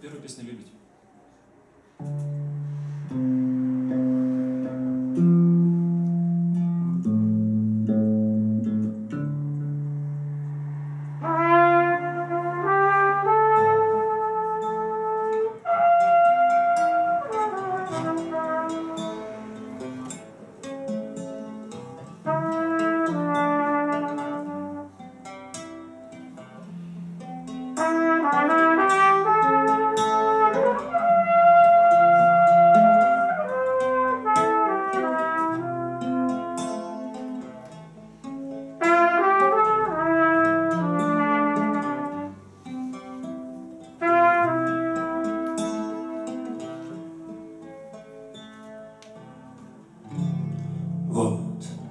первая песня «Любить».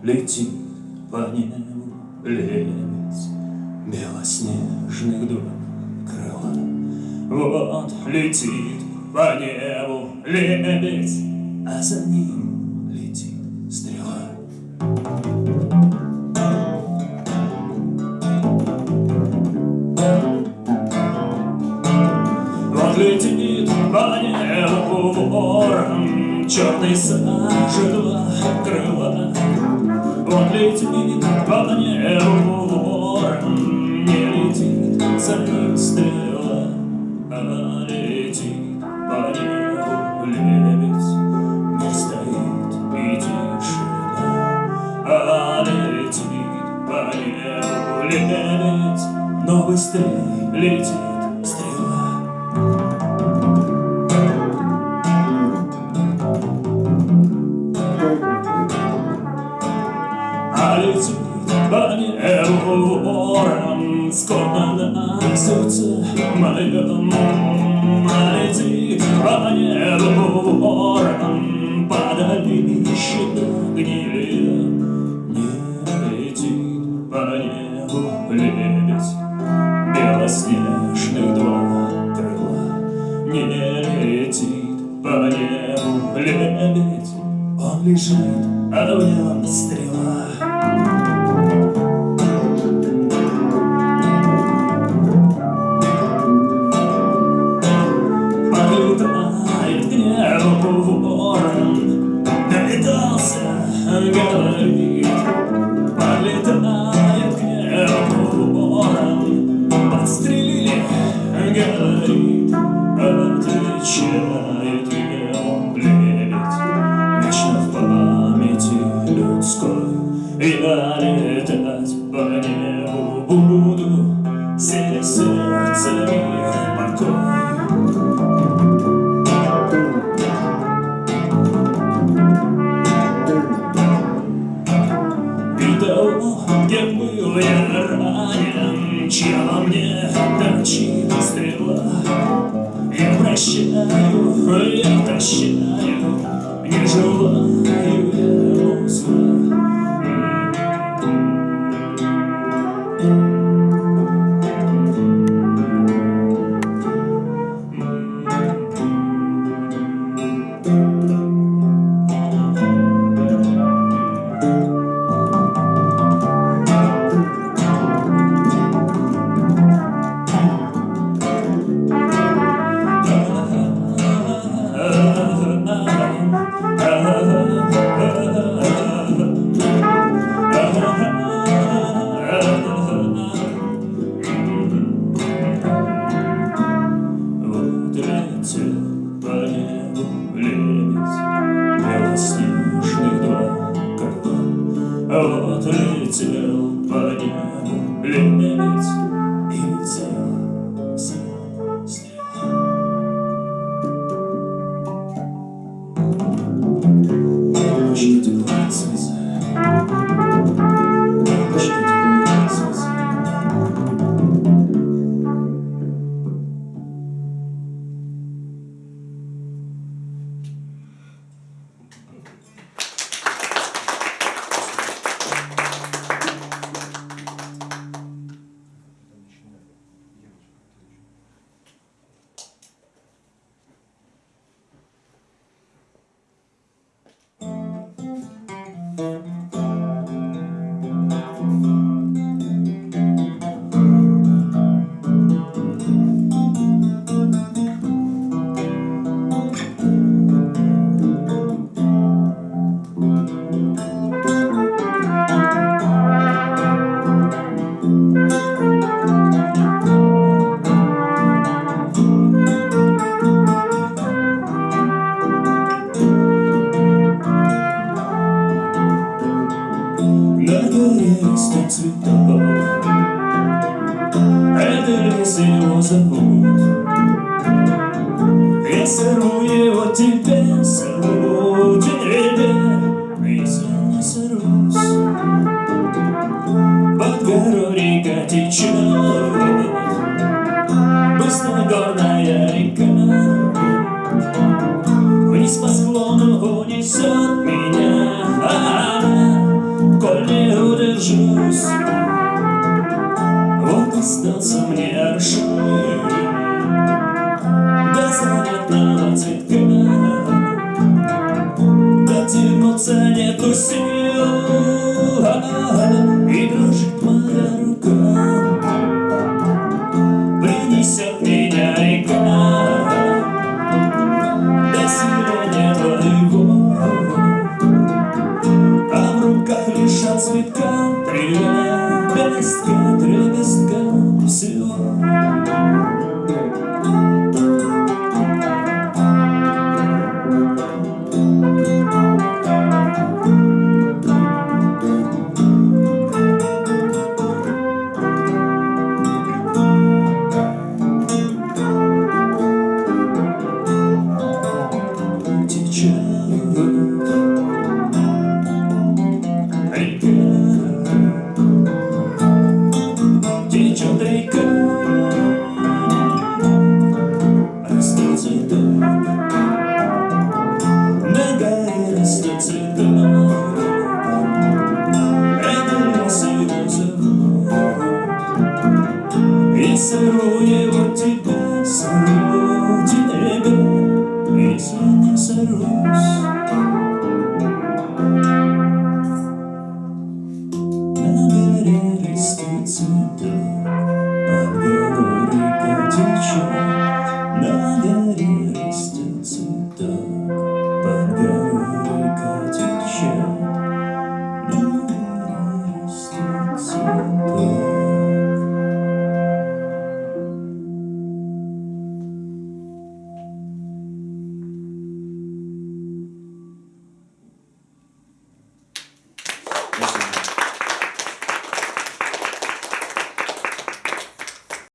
Летит по небу лебедь Белоснежных два крыла Вот летит по небу лебедь А за ним летит стрела. Вот летит по небу ворон Черный сажи два крыла он летит по небу Не летит за ним стрела, А летит по небу лебедь. Не стоит и тишина, А летит по небу лебедь, Но быстрее летит ворон Скорбно на сердце моем летит по небу ворон По долище гнили Не летит по небу. Лебедь Белоснежных два крыла Не летит по небу. Лебедь Он лежит, а в нем стрела body. Стрела. Я прощаю, я прощаю, Не желаю ему зла. love. Я сырую его тебе, сырую тебе Если не сырусь Под гору река течет Быстро горная река